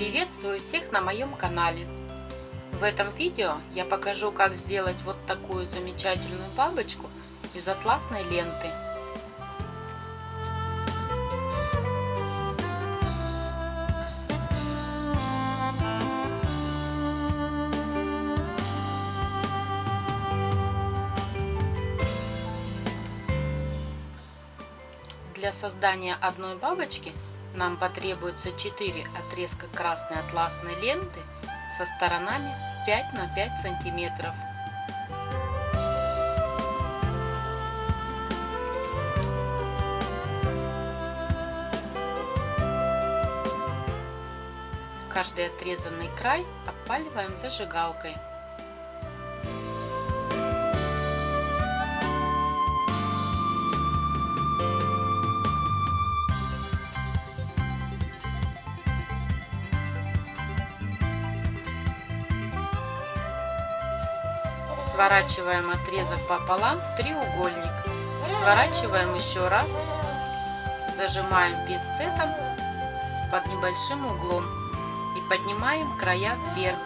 Приветствую всех на моем канале. В этом видео я покажу, как сделать вот такую замечательную бабочку из атласной ленты. Для создания одной бабочки нам потребуется 4 отрезка красной атласной ленты со сторонами 5 на 5 сантиметров. Каждый отрезанный край опаливаем зажигалкой. Сворачиваем отрезок пополам в треугольник. Сворачиваем еще раз. Зажимаем пинцетом под небольшим углом и поднимаем края вверх.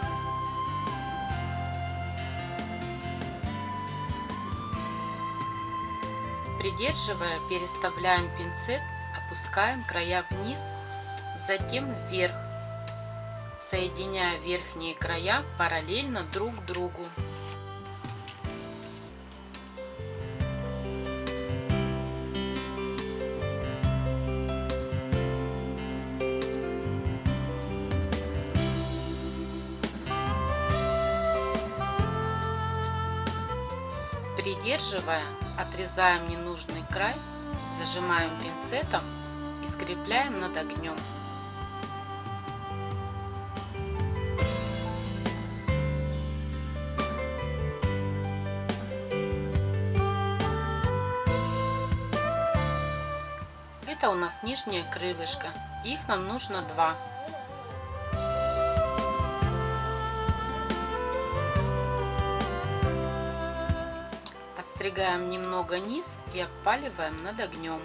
Придерживая, переставляем пинцет, опускаем края вниз, затем вверх, соединяя верхние края параллельно друг другу. Придерживая, отрезаем ненужный край, зажимаем пинцетом и скрепляем над огнем. Это у нас нижнее крылышко, их нам нужно два. Отстригаем немного низ и опаливаем над огнем.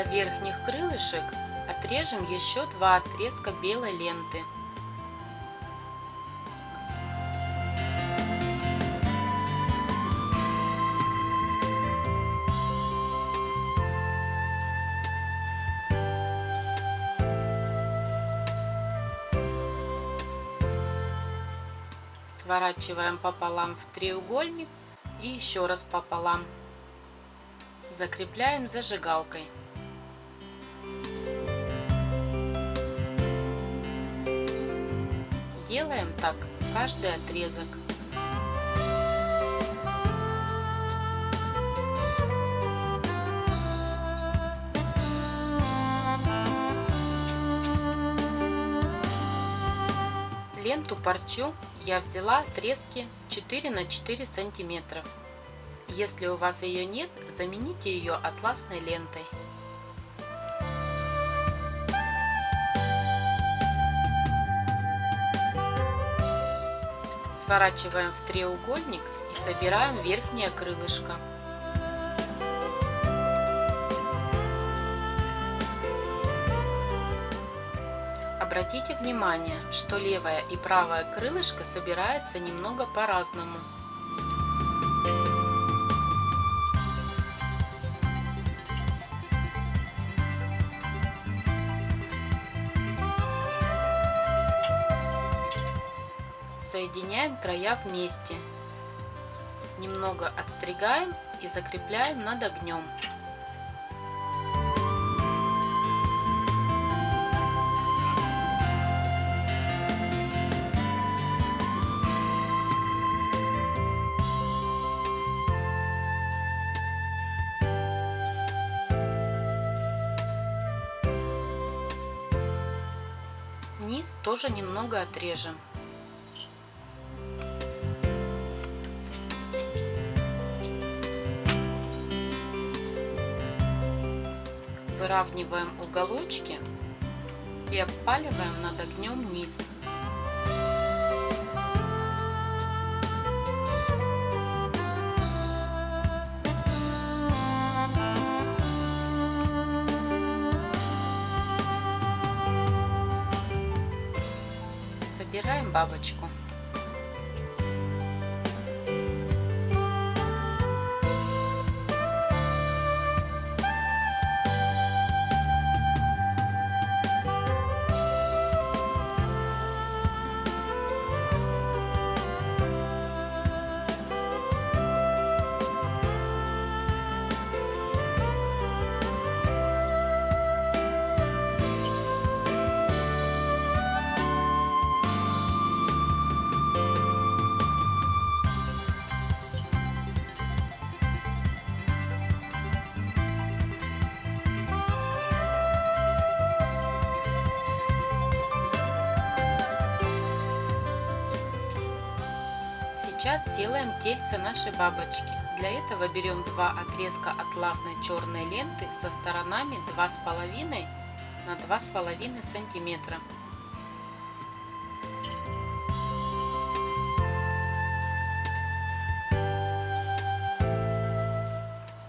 Для верхних крылышек отрежем еще два отрезка белой ленты. Сворачиваем пополам в треугольник и еще раз пополам. Закрепляем зажигалкой. Делаем так каждый отрезок. Ленту парчу я взяла отрезки 4 на 4 сантиметров. Если у вас ее нет, замените ее атласной лентой. Сворачиваем в треугольник и собираем верхнее крылышко. Обратите внимание, что левое и правое крылышко собираются немного по-разному. Края вместе. Немного отстригаем и закрепляем над огнем. Низ тоже немного отрежем. Выравниваем уголочки и обпаливаем над огнем низ. Собираем бабочку. Сейчас делаем тельце нашей бабочки. Для этого берем два отрезка атласной черной ленты со сторонами 2,5 на 2,5 сантиметра.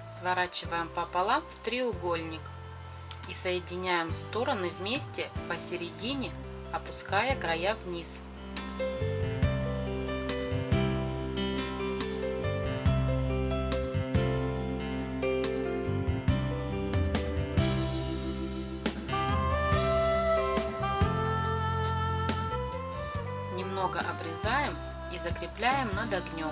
Сворачиваем пополам в треугольник и соединяем стороны вместе посередине, опуская края вниз. Немного обрезаем и закрепляем над огнем.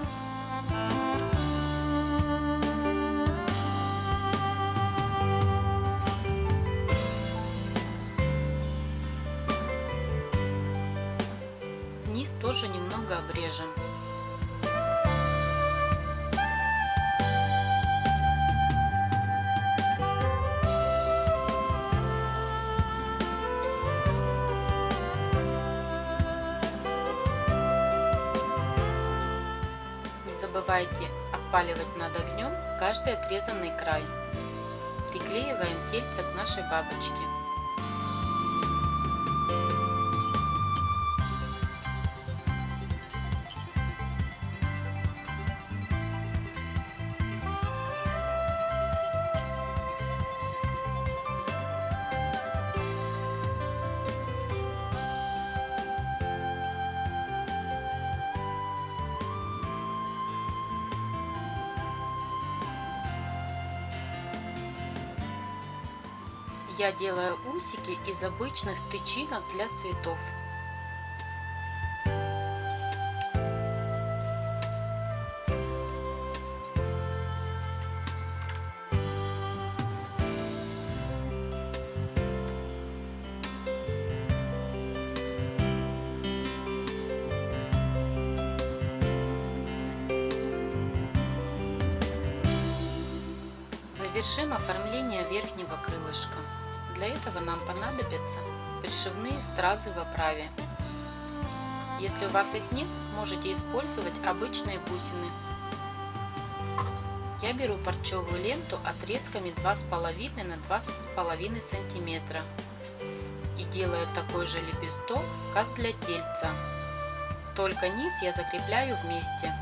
Низ тоже немного обрежем. Не забывайте обпаливать над огнем каждый отрезанный край. Приклеиваем тельце к нашей бабочке. Я делаю усики из обычных тычинок для цветов. Завершим оформление верхнего крылышка. Для этого нам понадобятся пришивные стразы в оправе. Если у вас их нет, можете использовать обычные бусины. Я беру парчевую ленту отрезками 2,5 на 2,5 сантиметра и делаю такой же лепесток, как для тельца. Только низ я закрепляю вместе.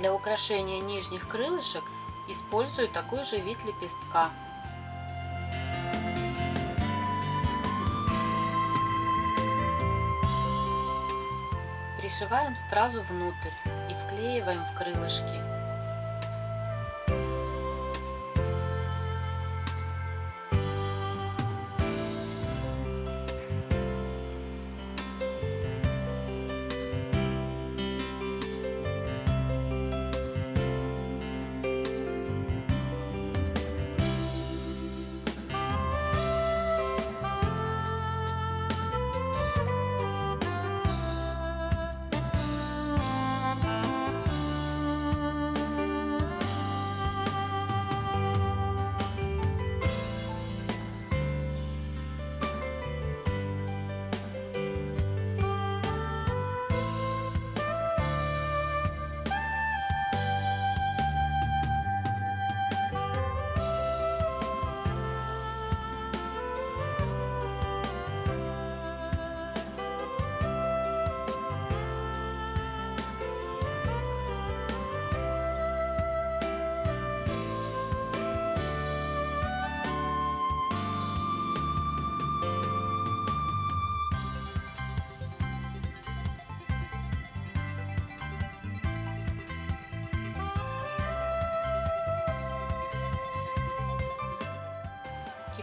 Для украшения нижних крылышек использую такой же вид лепестка. Пришиваем стразу внутрь и вклеиваем в крылышки.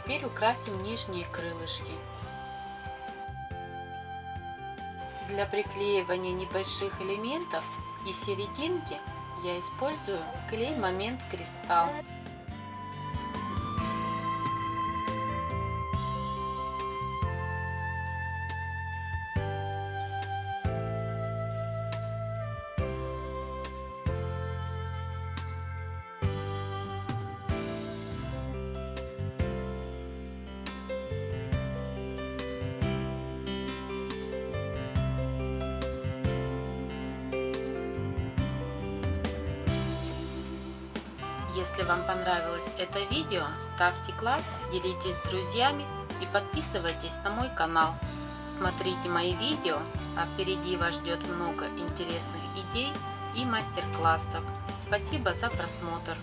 Теперь украсим нижние крылышки. Для приклеивания небольших элементов и серединки я использую клей Момент Кристалл. Если вам понравилось это видео, ставьте класс, делитесь с друзьями и подписывайтесь на мой канал. Смотрите мои видео, а впереди вас ждет много интересных идей и мастер-классов. Спасибо за просмотр.